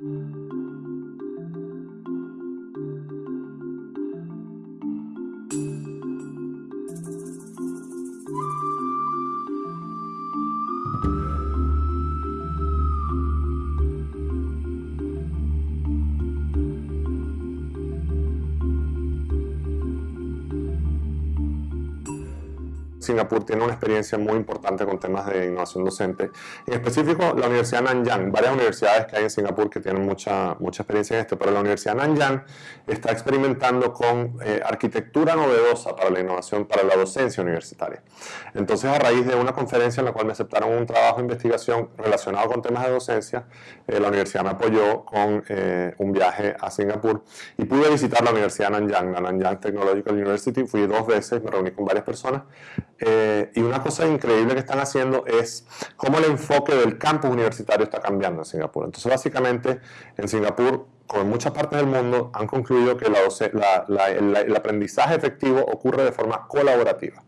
Thank you. Singapur tiene una experiencia muy importante con temas de innovación docente. En específico, la Universidad Nanyang, varias universidades que hay en Singapur que tienen mucha, mucha experiencia en esto, pero la Universidad Nanyang está experimentando con eh, arquitectura novedosa para la innovación, para la docencia universitaria. Entonces, a raíz de una conferencia en la cual me aceptaron un trabajo de investigación relacionado con temas de docencia, eh, la universidad me apoyó con eh, un viaje a Singapur y pude visitar la Universidad Nanyang, la Nanyang Technological University, fui dos veces, me reuní con varias personas eh, y una cosa increíble que están haciendo es cómo el enfoque del campus universitario está cambiando en Singapur. Entonces, básicamente, en Singapur, como en muchas partes del mundo, han concluido que el aprendizaje efectivo ocurre de forma colaborativa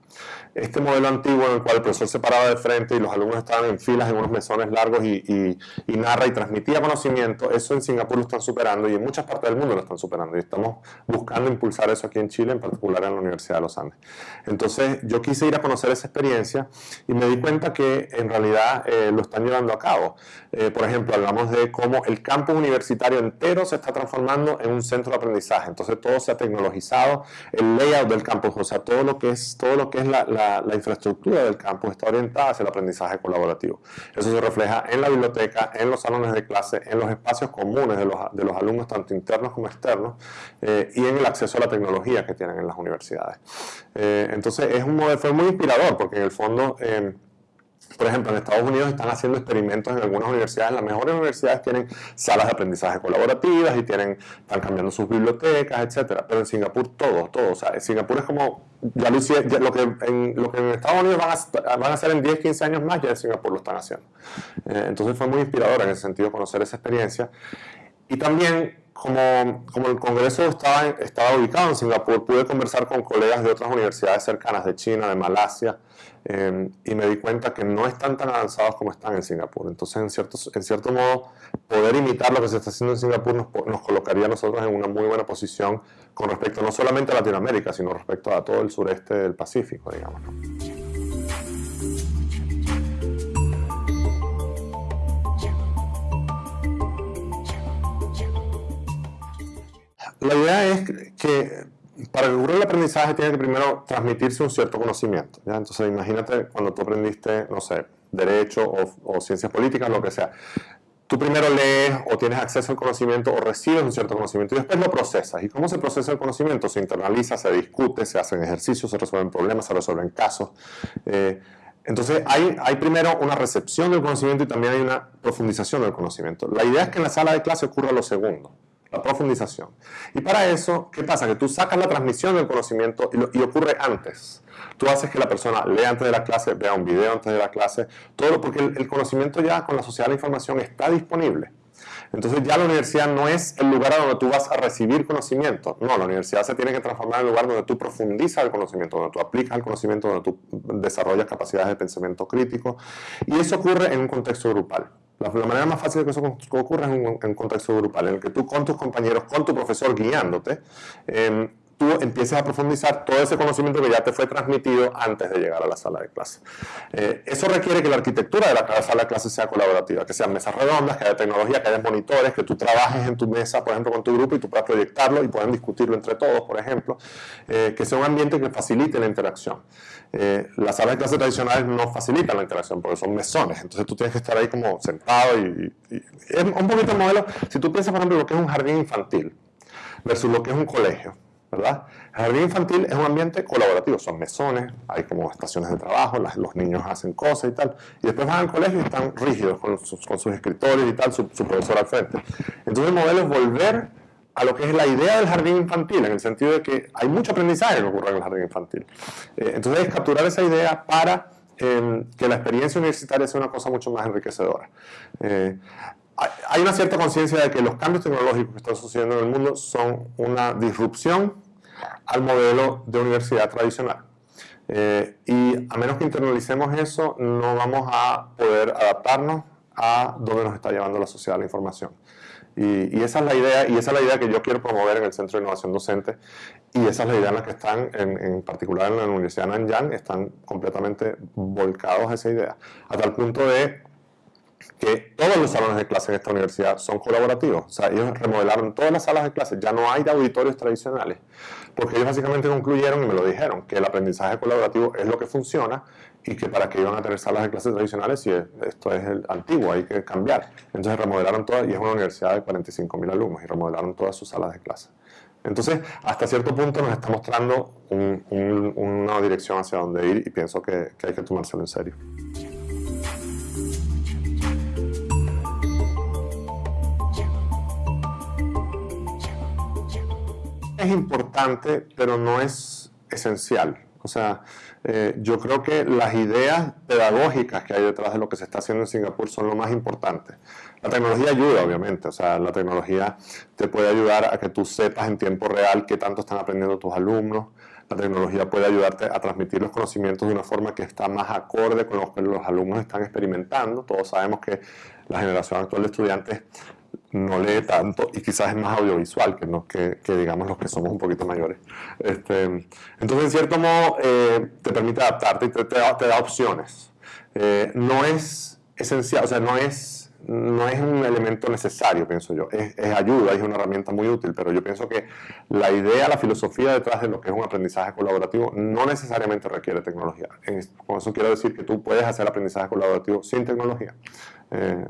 este modelo antiguo en el cual el profesor se paraba de frente y los alumnos estaban en filas en unos mesones largos y, narra y transmitía conocimiento, eso en Singapur lo están superando y en muchas partes del mundo lo están superando y estamos buscando impulsar eso aquí en Chile, en particular en la Universidad de los Andes. Entonces yo quise ir a conocer esa experiencia y me di cuenta que en realidad eh, lo están llevando a cabo. Eh, por ejemplo, hablamos de cómo el campus universitario entero se está transformando en un centro de aprendizaje, entonces todo se ha tecnologizado, el layout del campus, o sea, todo lo que es, todo lo que es la infraestructura del campus está orientada hacia el aprendizaje colaborativo. Eso se refleja en la biblioteca, en los salones de clase, en los espacios comunes de los, de los alumnos, tanto internos como externos, eh, y en el acceso a la tecnología que tienen en las universidades. Eh, entonces, es un modelo, fue muy inspirador porque en el fondo... Eh, por ejemplo, en Estados Unidos están haciendo experimentos en algunas universidades. Las mejores universidades tienen salas de aprendizaje colaborativas y tienen, están cambiando sus bibliotecas, etcétera. Pero en Singapur todo, todo. O sea, en Singapur es como, ya lo, lo, que en, lo que en Estados Unidos van a, van a hacer en 10, 15 años más, ya en Singapur lo están haciendo. Eh, entonces fue muy inspirador en ese sentido conocer esa experiencia. Y también como, como, el Congreso estaba, estaba ubicado en Singapur, pude conversar con colegas de otras universidades cercanas de China, de Malasia, Em, y me di cuenta que no están tan avanzados como están en Singapur. Entonces, en cierto, en cierto modo, poder imitar lo que se está haciendo en Singapur nos, colocaría a nosotros en una muy buena posición con respecto no solamente a Latinoamérica, sino respecto a todo el sureste del Pacífico, digamos. La idea es que para que ocurra el aprendizaje tiene que primero transmitirse un cierto conocimiento. Entonces imagínate cuando tú aprendiste, no sé, derecho o, ciencias políticas, lo que sea. Tú primero lees o tienes acceso al conocimiento o recibes un cierto conocimiento y después lo procesas. ¿Y cómo se procesa el conocimiento? Se internaliza, se discute, se hacen ejercicios, se resuelven problemas, se resuelven casos. Eh, entonces hay, primero una recepción del conocimiento y también hay una profundización del conocimiento. La idea es que en la sala de clase ocurra lo segundo la profundización. Y para eso, ¿qué pasa? Que tú sacas la transmisión del conocimiento y, ocurre antes. Tú haces que la persona lea antes de la clase, vea un video antes de la clase, todo porque el, conocimiento ya con la sociedad de la información está disponible. Entonces ya la universidad no es el lugar a donde tú vas a recibir conocimiento. No, la universidad se tiene que transformar en el lugar donde tú profundizas el conocimiento, donde tú aplicas el conocimiento, donde tú desarrollas capacidades de pensamiento crítico. Y eso ocurre en un contexto grupal. La, manera más fácil de que eso ocurra es en un, contexto grupal, en el que tú con tus compañeros, con tu profesor guiándote, em, empieces a profundizar todo ese conocimiento que ya te fue transmitido antes de llegar a la sala de clase. Eh, eso requiere que la arquitectura de la sala de clase sea colaborativa, que sean mesas redondas, que haya tecnología, que haya monitores, que tú trabajes en tu mesa, por ejemplo, con tu grupo y tú puedas proyectarlo y puedan discutirlo entre todos, por ejemplo, eh, que sea un ambiente que facilite la interacción. Eh, las salas de clase tradicionales no facilitan la interacción porque son mesones, entonces tú tienes que estar ahí como sentado y, es un poquito el modelo, si tú piensas por ejemplo lo que es un jardín infantil versus lo que es un colegio, ¿verdad? El jardín infantil es un ambiente colaborativo, son mesones, hay como estaciones de trabajo, los niños hacen cosas y tal, y después van al colegio y están rígidos con sus, escritorios y tal, su, su profesor al frente. Entonces el modelo es volver a lo que es la idea del jardín infantil, en el sentido de que hay mucho aprendizaje que ocurre en el jardín infantil. Eh, entonces es capturar esa idea para em, que la experiencia universitaria sea una cosa mucho más enriquecedora. Eh, hay una cierta conciencia de que los cambios tecnológicos que están sucediendo en el mundo son una disrupción al modelo de universidad tradicional. Eh, y a menos que internalicemos eso, no vamos a poder adaptarnos a donde nos está llevando la sociedad la información. Y, esa es la idea, y esa es la idea que yo quiero promover en el Centro de Innovación Docente, y esa es la en que están, en, particular en la Universidad de Nanyang, están completamente volcados a esa idea, a tal punto de que todos los salones de clase en esta universidad son colaborativos. O sea, ellos remodelaron todas las salas de clase, ya no hay de auditorios tradicionales, porque ellos básicamente concluyeron y me lo dijeron, que el aprendizaje colaborativo es lo que funciona y que para que iban a tener salas de clases tradicionales, si esto es el antiguo, hay que cambiar. Entonces remodelaron todas, y es una universidad de 45.000 alumnos, y remodelaron todas sus salas de clase. Entonces, hasta cierto punto nos está mostrando una dirección hacia dónde ir y pienso que hay que tomárselo en serio. Es importante, pero no es esencial. O sea, eh, yo creo que las ideas pedagógicas que hay detrás de lo que se está haciendo en Singapur son lo más importante. La tecnología ayuda, obviamente, o sea, la tecnología te puede ayudar a que tú sepas en tiempo real qué tanto están aprendiendo tus alumnos. La tecnología puede ayudarte a transmitir los conocimientos de una forma que está más acorde con lo que los alumnos están experimentando. Todos sabemos que la generación actual de estudiantes no lee tanto y quizás es más audiovisual que, no, que, digamos los que somos un poquito mayores. Este, entonces, en cierto modo, eh, te permite adaptarte y te, da, opciones. Eh, no es esencial, o sea, no es, no es un elemento necesario, pienso yo. Es, ayuda, es una herramienta muy útil, pero yo pienso que la idea, la filosofía detrás de lo que es un aprendizaje colaborativo no necesariamente requiere tecnología. con eso quiero decir que tú puedes hacer aprendizaje colaborativo sin tecnología. Eh,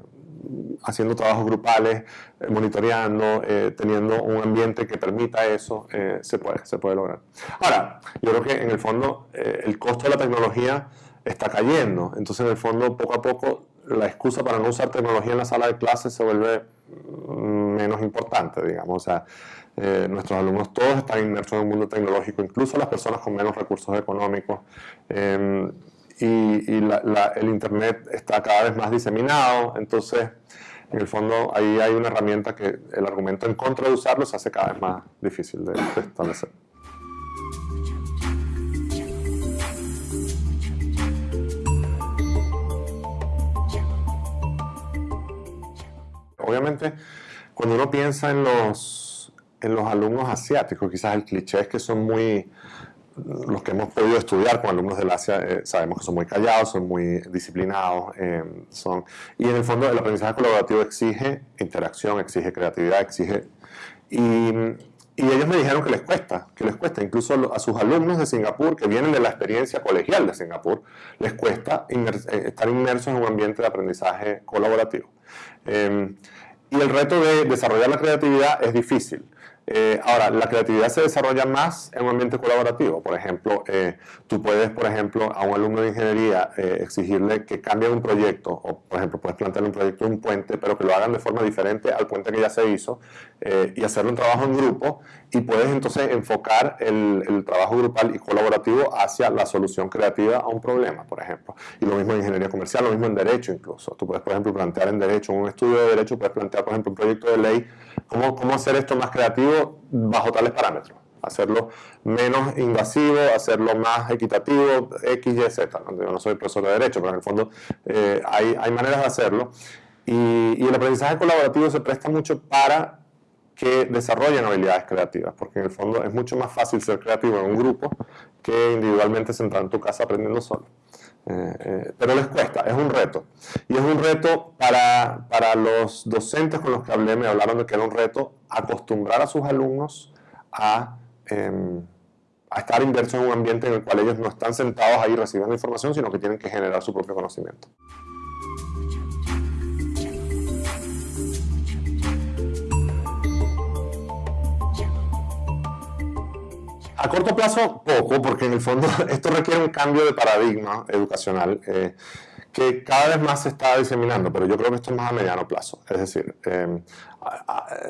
haciendo trabajos grupales, eh, monitoreando, eh, teniendo un ambiente que permita eso, eh, se, puede, se puede lograr. Ahora, yo creo que en el fondo el costo de la tecnología está cayendo, entonces en el fondo poco a poco la excusa para no usar tecnología en la sala de clases se vuelve mm, menos importante, digamos, o nuestros alumnos todos están inmersos en un mundo tecnológico, incluso las personas con menos recursos económicos. Em, y, el Internet está cada vez más diseminado, entonces en el fondo ahí hay una herramienta que el argumento en contra de usarlo se hace cada vez más difícil de, establecer. Obviamente, cuando uno piensa en los, en los alumnos asiáticos, quizás el cliché es que son muy los que hemos podido estudiar con alumnos del Asia eh, sabemos que son muy callados, son muy disciplinados, eh, son, y en el fondo el aprendizaje colaborativo exige interacción, exige creatividad, exige... Y, ellos me dijeron que les cuesta, que les cuesta, incluso a sus alumnos de Singapur, que vienen de la experiencia colegial de Singapur, les cuesta eh, estar inmersos en un ambiente de aprendizaje colaborativo. y el reto de desarrollar la creatividad es difícil. Eh, ahora, la creatividad se desarrolla más en un ambiente colaborativo. Por ejemplo, eh, tú puedes, por ejemplo, a un alumno de ingeniería eh, exigirle que cambie un proyecto, o por ejemplo, puedes plantearle un proyecto de un puente, pero que lo hagan de forma diferente al puente que ya se hizo, y hacerle un trabajo en grupo, y puedes entonces enfocar el, trabajo grupal y colaborativo hacia la solución creativa a un problema, por ejemplo. Y lo mismo en ingeniería comercial, lo mismo en derecho incluso. Tú puedes, por ejemplo, plantear en derecho, un estudio de derecho, puedes plantear, por ejemplo, un proyecto de ley, cómo hacer esto más creativo bajo tales parámetros. Hacerlo menos invasivo, hacerlo más equitativo, X, Y, Z. Yo no soy profesor de Derecho, pero en el fondo eh, hay, hay, maneras de hacerlo. Y, y el aprendizaje colaborativo se presta mucho para que desarrollen habilidades creativas, porque en el fondo es mucho más fácil ser creativo en un grupo que individualmente sentar en tu casa aprendiendo solo. Eh, eh, pero les cuesta, es un reto. Y es un reto para, para, los docentes con los que hablé, me hablaron de que era un reto acostumbrar a sus alumnos a, em, a estar inmersos en un ambiente en el cual ellos no están sentados ahí recibiendo información, sino que tienen que generar su propio conocimiento. A corto plazo, poco, porque en el fondo esto requiere un cambio de paradigma educacional eh, que cada vez más se está diseminando, pero yo creo que esto es más a mediano plazo. Es decir, eh,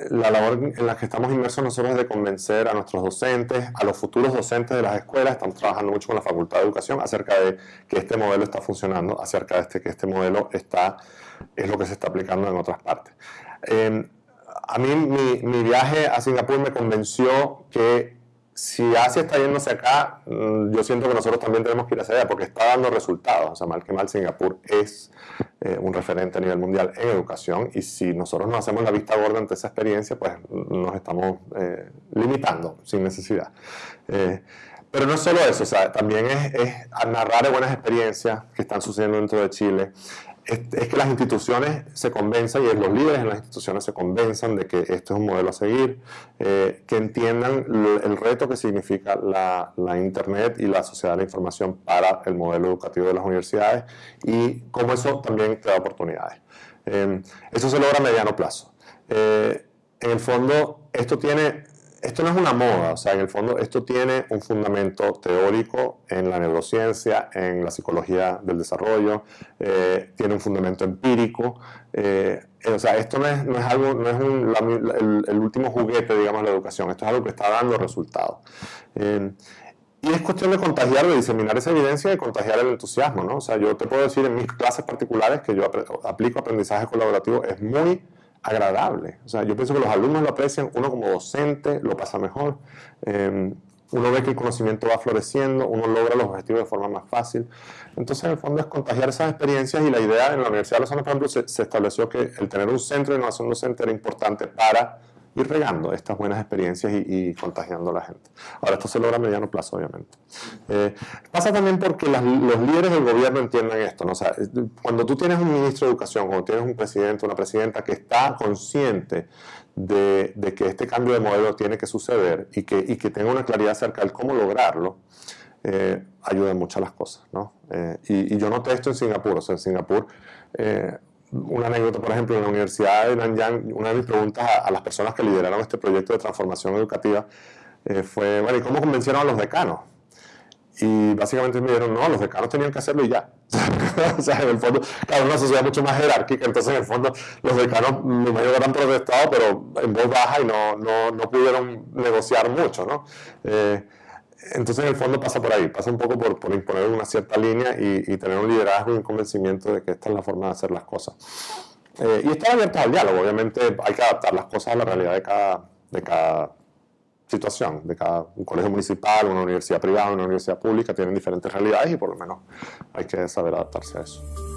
la labor en la que estamos inmersos nosotros es de convencer a nuestros docentes, a los futuros docentes de las escuelas, estamos trabajando mucho con la Facultad de Educación acerca de que este modelo está funcionando, acerca de este, que este modelo está, es lo que se está aplicando en otras partes. Eh, a mí mi, mi viaje a Singapur me convenció que si Asia está yéndose acá, mm, yo siento que nosotros también tenemos que ir hacia allá porque está dando resultados. O sea, mal que mal, Singapur es eh, un referente a nivel mundial en educación y si nosotros no hacemos la vista gorda ante esa experiencia, pues nos estamos eh, limitando sin necesidad. Eh, pero no es solo eso, también es narrar buenas experiencias que están sucediendo dentro de Chile, es, que las instituciones se convenzan y los líderes en las instituciones se convenzan de que este es un modelo a seguir, eh, que entiendan el reto que significa la, Internet y la sociedad de la información para el modelo educativo de las universidades y cómo eso también da oportunidades. Eh, eso se logra a mediano plazo. Eh, en el fondo, esto tiene esto no es una moda, o sea, en el fondo esto tiene un fundamento teórico en la neurociencia, en la psicología del desarrollo, eh, tiene un fundamento empírico, eh, o sea, esto no es, no es algo, no es un, el, último juguete, digamos, de la educación, esto es algo que está dando resultados. Eh, y es cuestión de contagiar, de diseminar esa evidencia y contagiar el entusiasmo, ¿no? O sea, yo te puedo decir en mis clases particulares que yo aplico aprendizaje colaborativo, es muy agradable. O sea, yo pienso que los alumnos lo aprecian, uno como docente lo pasa mejor, em, uno ve que el conocimiento va floreciendo, uno logra los objetivos de forma más fácil. Entonces, en el fondo es contagiar esas experiencias y la idea en la Universidad de Los Andes, por ejemplo, se, se estableció que el tener un centro de innovación docente era importante para ir regando estas buenas experiencias y, contagiando a la gente. Ahora, esto se logra a mediano plazo, obviamente. Eh, pasa también porque los líderes del gobierno entiendan esto. ¿no? O sea, cuando tú tienes un ministro de Educación, cuando tienes un presidente, una presidenta que está consciente de, que este cambio de modelo tiene que suceder y que, y que tenga una claridad acerca de cómo lograrlo, eh, ayuda mucho a las cosas. ¿no? Eh, y, yo noté esto en Singapur. O sea, en Singapur eh, una anécdota, por ejemplo, en la Universidad de Nanyang, una de mis preguntas a, las personas que lideraron este proyecto de transformación educativa eh, fue, bueno, ¿y cómo convencieron a los decanos? Y básicamente me dijeron, no, los decanos tenían que hacerlo y ya. o sea, en el fondo, claro, una sociedad mucho más jerárquica, entonces en el fondo los decanos me imagino han protestado, pero en voz baja y no, no, no pudieron negociar mucho, ¿no? Eh, entonces, en el fondo pasa por ahí, pasa un poco por, imponer una cierta línea y, tener un liderazgo y un convencimiento de que esta es la forma de hacer las cosas. Eh, y estar abierto al diálogo, obviamente hay que adaptar las cosas a la realidad de cada, de cada situación, de cada un colegio municipal, una universidad privada, una universidad pública, tienen diferentes realidades y por lo menos hay que saber adaptarse a eso.